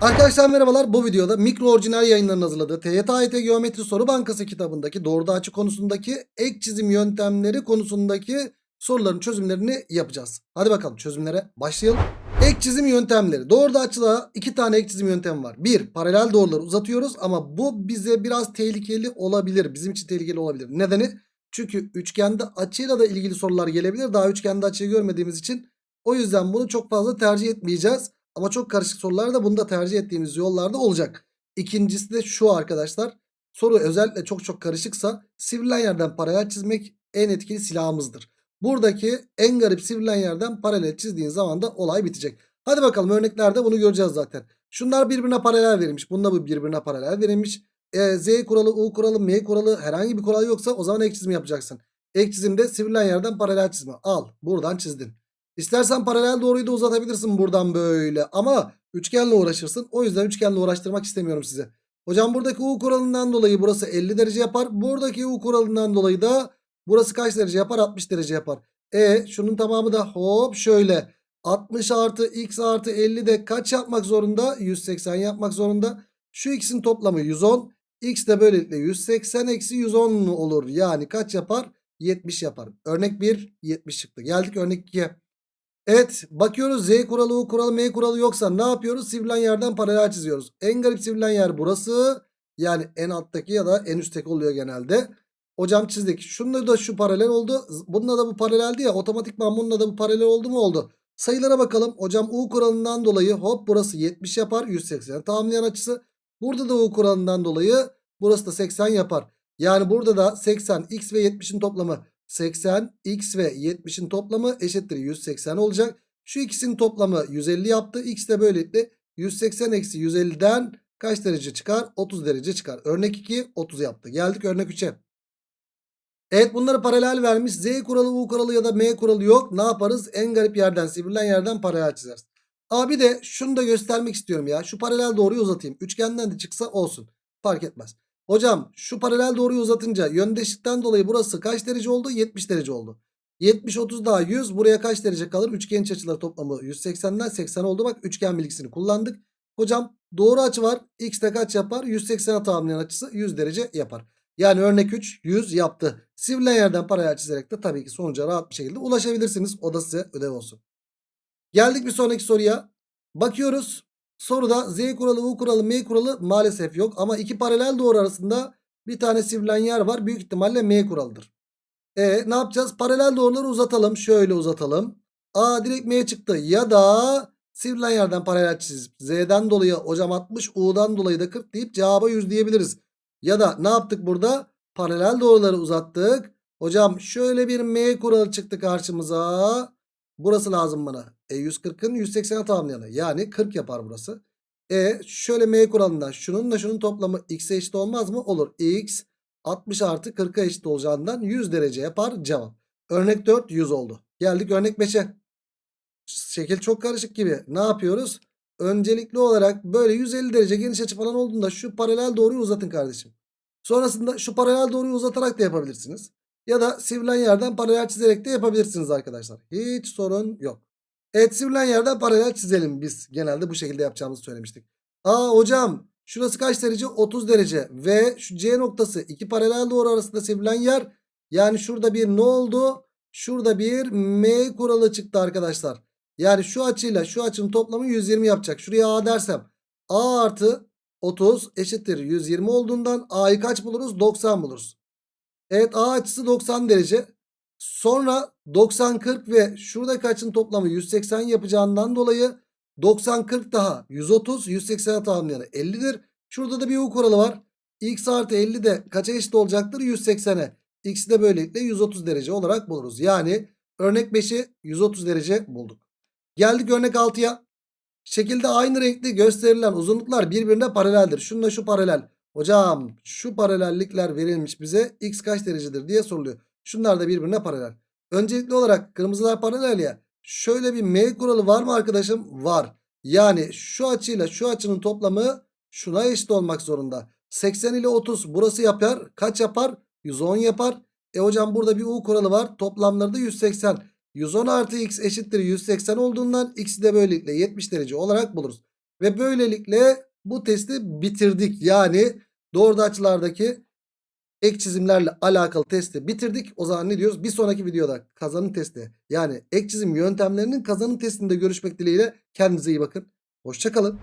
Arkadaşlar merhabalar. Bu videoda mikro orijinal yayınlarının hazırladığı TYT Geometri Soru Bankası kitabındaki doğruda açı konusundaki ek çizim yöntemleri konusundaki soruların çözümlerini yapacağız. Hadi bakalım çözümlere başlayalım. Ek çizim yöntemleri. Doğruda açıda iki tane ek çizim yöntemi var. Bir, paralel doğruları uzatıyoruz ama bu bize biraz tehlikeli olabilir. Bizim için tehlikeli olabilir. Nedeni? Çünkü üçgende açıyla da ilgili sorular gelebilir. Daha üçgende açıyı görmediğimiz için. O yüzden bunu çok fazla tercih etmeyeceğiz. Ama çok karışık sorularda bunu da tercih ettiğimiz yollarda olacak. İkincisi de şu arkadaşlar. Soru özellikle çok çok karışıksa sivrilen yerden paralel çizmek en etkili silahımızdır. Buradaki en garip sivrilen yerden paralel çizdiğin zaman da olay bitecek. Hadi bakalım örneklerde bunu göreceğiz zaten. Şunlar birbirine paralel verilmiş. Bunda bu birbirine paralel verilmiş. E, Z kuralı, U kuralı, M kuralı herhangi bir kural yoksa o zaman ek çizim yapacaksın. Ek çizimde sivrilen yerden paralel çizme. Al buradan çizdin. İstersen paralel doğruyu da uzatabilirsin buradan böyle. Ama üçgenle uğraşırsın. O yüzden üçgenle uğraştırmak istemiyorum size. Hocam buradaki U kuralından dolayı burası 50 derece yapar. Buradaki U kuralından dolayı da burası kaç derece yapar? 60 derece yapar. E şunun tamamı da hop şöyle. 60 artı x artı 50 de kaç yapmak zorunda? 180 yapmak zorunda. Şu x'in toplamı 110. X de böylelikle 180 eksi 110 olur. Yani kaç yapar? 70 yapar. Örnek 1 70 çıktı. Geldik örnek 2'ye. Evet bakıyoruz Z kuralı U kuralı M kuralı yoksa ne yapıyoruz? Sivrilen yerden paralel çiziyoruz. En garip sivrilen yer burası. Yani en alttaki ya da en üstteki oluyor genelde. Hocam çizdik. Şununla da şu paralel oldu. Bununla da bu paraleldi ya. Otomatikman bununla da bu paralel oldu mu oldu. Sayılara bakalım. Hocam U kuralından dolayı hop burası 70 yapar. 180 tamamlayan açısı. Burada da U kuralından dolayı burası da 80 yapar. Yani burada da 80 x ve 70'in toplamı 80 x ve 70'in toplamı eşittir 180 olacak. Şu ikisinin toplamı 150 yaptı. X de böylelikle 180 eksi 150'den kaç derece çıkar? 30 derece çıkar. Örnek 2 30 yaptı. Geldik örnek 3'e. Evet bunları paralel vermiş. Z kuralı, U kuralı ya da M kuralı yok. Ne yaparız? En garip yerden, sivrilen yerden paralel çizeriz. Abi de şunu da göstermek istiyorum ya. Şu paralel doğruyu uzatayım. Üçgenden de çıksa olsun. Fark etmez. Hocam şu paralel doğruyu uzatınca yöndeşlikten dolayı burası kaç derece oldu? 70 derece oldu. 70 30 daha 100 buraya kaç derece kalır? Üçgen iç açıları toplamı 180'den 80 oldu. Bak üçgen bilgisini kullandık. Hocam doğru açı var. X de kaç yapar? 180'e tamamlayan açısı 100 derece yapar. Yani örnek 3 100 yaptı. Sivrilen yerden paralel çizerek de tabii ki sonuca rahat bir şekilde ulaşabilirsiniz. O da size ödev olsun. Geldik bir sonraki soruya. Bakıyoruz. Soruda Z kuralı, U kuralı, M kuralı maalesef yok. Ama iki paralel doğru arasında bir tane sivrilen yer var. Büyük ihtimalle M kuralıdır. E ne yapacağız? Paralel doğruları uzatalım. Şöyle uzatalım. A direkt M çıktı. Ya da sivrilen yerden paralel çizip Z'den dolayı hocam 60, U'dan dolayı da 40 deyip cevaba 100 diyebiliriz. Ya da ne yaptık burada? Paralel doğruları uzattık. Hocam şöyle bir M kuralı çıktı karşımıza. Burası lazım bana. E 140'ın 180'e tamamlayanı. Yani 40 yapar burası. E şöyle M kuralından şunun da şunun toplamı x'e eşit olmaz mı? Olur. x 60 artı 40'a eşit olacağından 100 derece yapar cevap. Örnek 4 100 oldu. Geldik örnek 5'e. Şekil çok karışık gibi. Ne yapıyoruz? Öncelikli olarak böyle 150 derece geniş açı falan olduğunda şu paralel doğruyu uzatın kardeşim. Sonrasında şu paralel doğruyu uzatarak da yapabilirsiniz. Ya da sivrilen yerden paralel çizerek de yapabilirsiniz arkadaşlar. Hiç sorun yok. Evet sivrilen yerden paralel çizelim biz. Genelde bu şekilde yapacağımızı söylemiştik. Aa hocam şurası kaç derece? 30 derece. Ve şu C noktası iki paralel doğru arasında sivrilen yer. Yani şurada bir ne oldu? Şurada bir M kuralı çıktı arkadaşlar. Yani şu açıyla şu açının toplamı 120 yapacak. Şuraya A dersem A artı 30 eşittir 120 olduğundan A'yı kaç buluruz? 90 buluruz. Evet A açısı 90 derece. Sonra 90 40 ve şurada kaçın toplamı 180 yapacağından dolayı 90 40 daha 130 180'e tamamlayanı 50'dir. Şurada da bir U kuralı var. X artı 50 de kaça eşit olacaktır? 180'e. X'i de böylelikle 130 derece olarak buluruz. Yani örnek 5'i 130 derece bulduk. Geldik örnek 6'ya. Şekilde aynı renkli gösterilen uzunluklar birbirine paraleldir. Şununla şu paralel. Hocam şu paralellikler verilmiş bize x kaç derecedir diye soruluyor. Şunlar da birbirine paralel. Öncelikli olarak kırmızılar paralel ya. Şöyle bir M kuralı var mı arkadaşım? Var. Yani şu açıyla şu açının toplamı şuna eşit olmak zorunda. 80 ile 30 burası yapar. Kaç yapar? 110 yapar. E hocam burada bir U kuralı var. Toplamları da 180. 110 artı x eşittir 180 olduğundan x'i de böylelikle 70 derece olarak buluruz. Ve böylelikle bu testi bitirdik. Yani doğru açılardaki ek çizimlerle alakalı testi bitirdik. O zaman ne diyoruz? Bir sonraki videoda kazanım testi yani ek çizim yöntemlerinin kazanım testinde görüşmek dileğiyle kendinize iyi bakın. Hoşçakalın.